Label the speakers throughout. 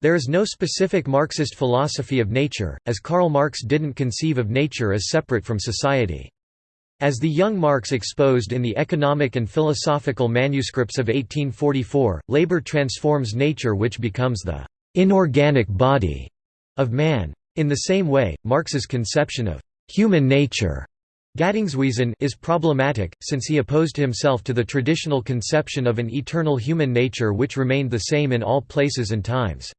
Speaker 1: There is no specific Marxist philosophy of nature, as Karl Marx didn't conceive of nature as separate from society. As the young Marx exposed in the economic and philosophical manuscripts of 1844, labor transforms nature which becomes the inorganic body of man. In the same way, Marx's conception of human nature Gattungswesen is problematic, since he opposed himself to the traditional conception of an eternal human nature which remained the same in all places and times.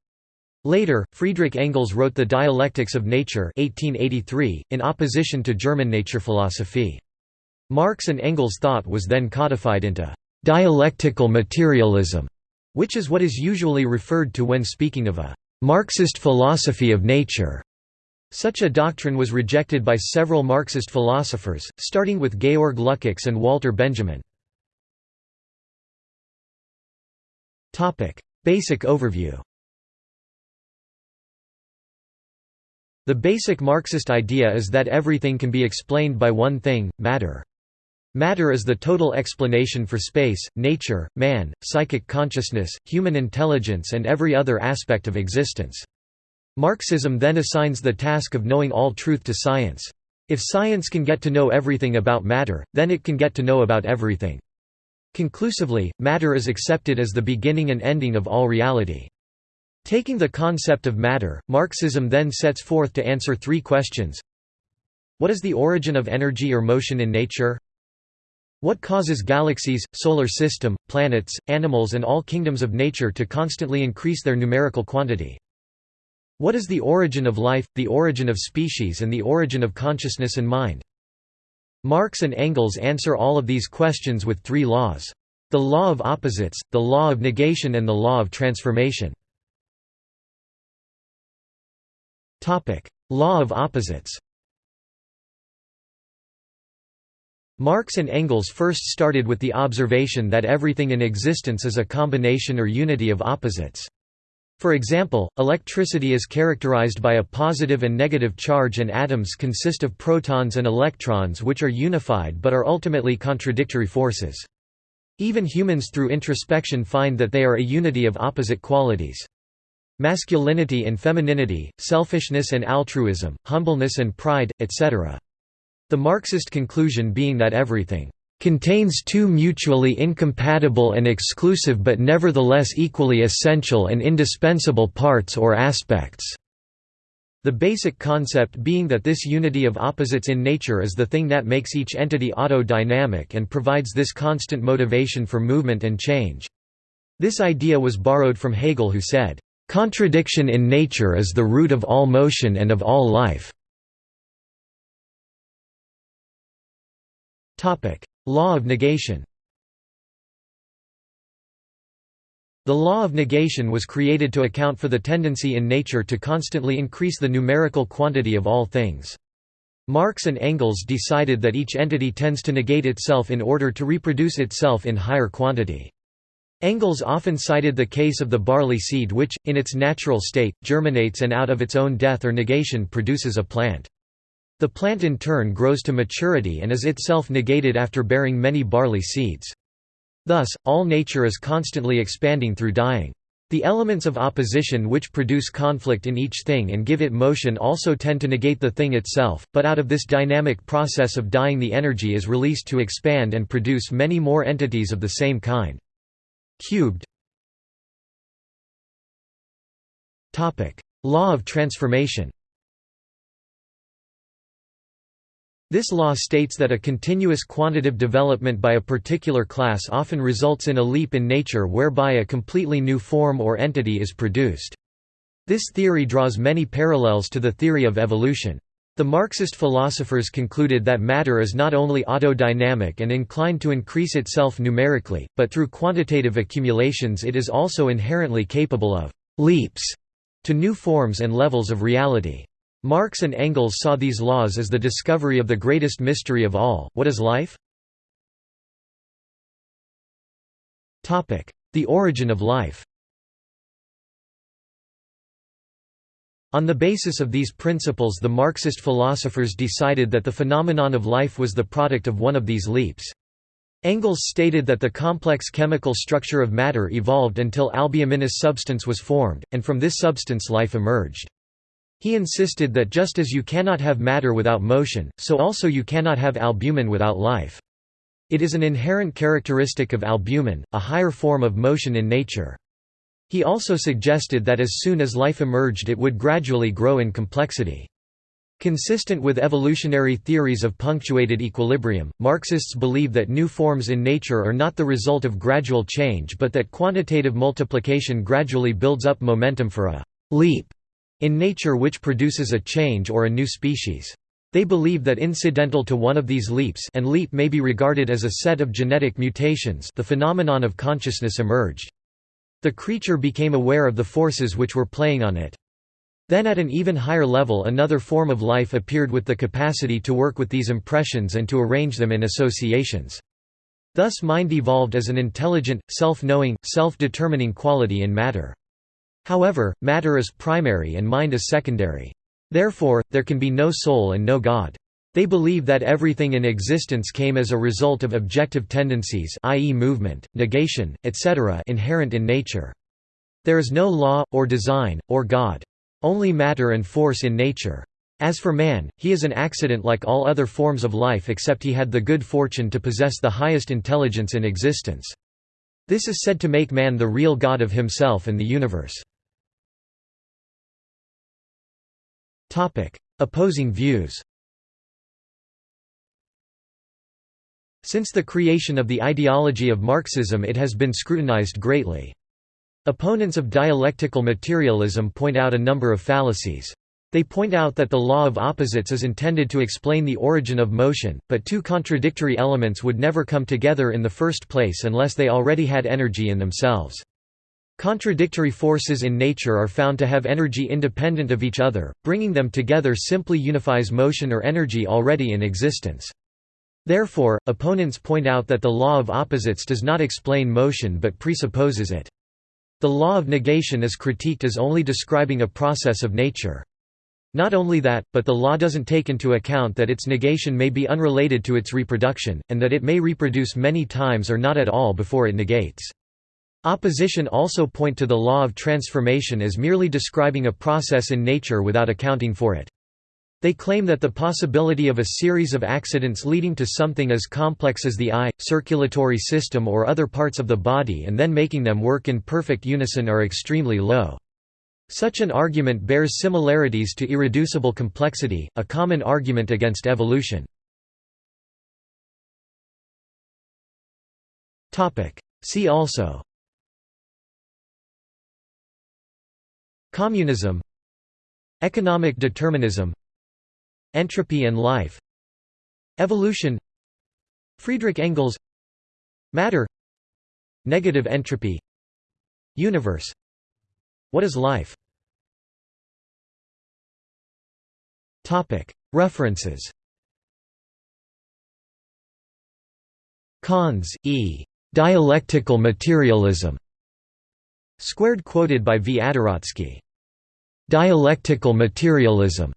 Speaker 1: Later, Friedrich Engels wrote The Dialectics of Nature 1883, in opposition to German nature philosophy. Marx and Engels' thought was then codified into «dialectical materialism», which is what is usually referred to when speaking of a «Marxist philosophy of nature». Such a doctrine was rejected by several Marxist philosophers, starting with Georg Lukács and Walter Benjamin. Basic overview The basic Marxist idea is that everything can be explained by one thing, matter. Matter is the total explanation for space, nature, man, psychic consciousness, human intelligence and every other aspect of existence. Marxism then assigns the task of knowing all truth to science. If science can get to know everything about matter, then it can get to know about everything. Conclusively, matter is accepted as the beginning and ending of all reality. Taking the concept of matter, Marxism then sets forth to answer three questions. What is the origin of energy or motion in nature? What causes galaxies, solar system, planets, animals and all kingdoms of nature to constantly increase their numerical quantity? What is the origin of life, the origin of species and the origin of consciousness and mind? Marx and Engels answer all of these questions with three laws. The law of opposites, the law of negation and the law of transformation. Law of opposites Marx and Engels first started with the observation that everything in existence is a combination or unity of opposites. For example, electricity is characterized by a positive and negative charge and atoms consist of protons and electrons which are unified but are ultimately contradictory forces. Even humans through introspection find that they are a unity of opposite qualities masculinity and femininity, selfishness and altruism, humbleness and pride, etc. The Marxist conclusion being that everything contains two mutually incompatible and exclusive but nevertheless equally essential and indispensable parts or aspects. The basic concept being that this unity of opposites in nature is the thing that makes each entity auto-dynamic and provides this constant motivation for movement and change. This idea was borrowed from Hegel who said, Contradiction in nature is the root of all motion and of all life. Law of negation The law of negation was created to account for the tendency in nature to constantly increase the numerical quantity of all things. Marx and Engels decided that each entity tends to negate itself in order to reproduce itself in higher quantity. Engels often cited the case of the barley seed which, in its natural state, germinates and out of its own death or negation produces a plant. The plant in turn grows to maturity and is itself negated after bearing many barley seeds. Thus, all nature is constantly expanding through dying. The elements of opposition which produce conflict in each thing and give it motion also tend to negate the thing itself, but out of this dynamic process of dying the energy is released to expand and produce many more entities of the same kind. Cubed Topic: Law of transformation This law states that a continuous quantitative development by a particular class often results in a leap in nature whereby a completely new form or entity is produced. This theory draws many parallels to the theory of evolution. The Marxist philosophers concluded that matter is not only autodynamic and inclined to increase itself numerically, but through quantitative accumulations it is also inherently capable of «leaps» to new forms and levels of reality. Marx and Engels saw these laws as the discovery of the greatest mystery of all, what is life? The origin of life On the basis of these principles the Marxist philosophers decided that the phenomenon of life was the product of one of these leaps. Engels stated that the complex chemical structure of matter evolved until albuminous substance was formed, and from this substance life emerged. He insisted that just as you cannot have matter without motion, so also you cannot have albumin without life. It is an inherent characteristic of albumin, a higher form of motion in nature. He also suggested that as soon as life emerged it would gradually grow in complexity. Consistent with evolutionary theories of punctuated equilibrium, Marxists believe that new forms in nature are not the result of gradual change but that quantitative multiplication gradually builds up momentum for a «leap» in nature which produces a change or a new species. They believe that incidental to one of these leaps and leap may be regarded as a set of genetic mutations the phenomenon of consciousness emerged. The creature became aware of the forces which were playing on it. Then at an even higher level another form of life appeared with the capacity to work with these impressions and to arrange them in associations. Thus mind evolved as an intelligent, self-knowing, self-determining quality in matter. However, matter is primary and mind is secondary. Therefore, there can be no soul and no God. They believe that everything in existence came as a result of objective tendencies i.e. movement, negation, etc. inherent in nature. There is no law, or design, or God. Only matter and force in nature. As for man, he is an accident like all other forms of life except he had the good fortune to possess the highest intelligence in existence. This is said to make man the real God of himself and the universe. Opposing views Since the creation of the ideology of Marxism it has been scrutinized greatly. Opponents of dialectical materialism point out a number of fallacies. They point out that the law of opposites is intended to explain the origin of motion, but two contradictory elements would never come together in the first place unless they already had energy in themselves. Contradictory forces in nature are found to have energy independent of each other, bringing them together simply unifies motion or energy already in existence. Therefore, opponents point out that the law of opposites does not explain motion but presupposes it. The law of negation is critiqued as only describing a process of nature. Not only that, but the law doesn't take into account that its negation may be unrelated to its reproduction, and that it may reproduce many times or not at all before it negates. Opposition also point to the law of transformation as merely describing a process in nature without accounting for it. They claim that the possibility of a series of accidents leading to something as complex as the eye, circulatory system or other parts of the body and then making them work in perfect unison are extremely low. Such an argument bears similarities to irreducible complexity, a common argument against evolution. See also Communism Economic determinism Entropy and life Evolution Friedrich Engels Matter Negative entropy Universe What is life? References Kahns, E. Dialectical Materialism. Squared quoted by V. Adoratsky. Dialectical Materialism.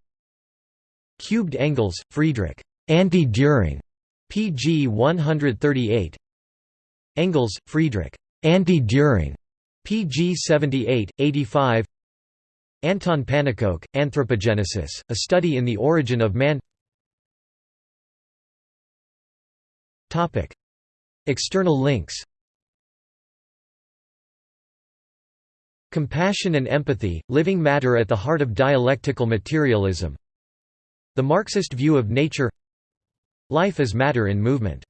Speaker 1: Cubed Engels, Friedrich. Anti-Dühring. pg 138 Engels, Friedrich. Anti-Dühring. pg 78, 85 Anton Pannekoek, Anthropogenesis, A Study in the Origin of Man External links Compassion and Empathy, Living Matter at the Heart of Dialectical Materialism the Marxist view of nature Life as matter in movement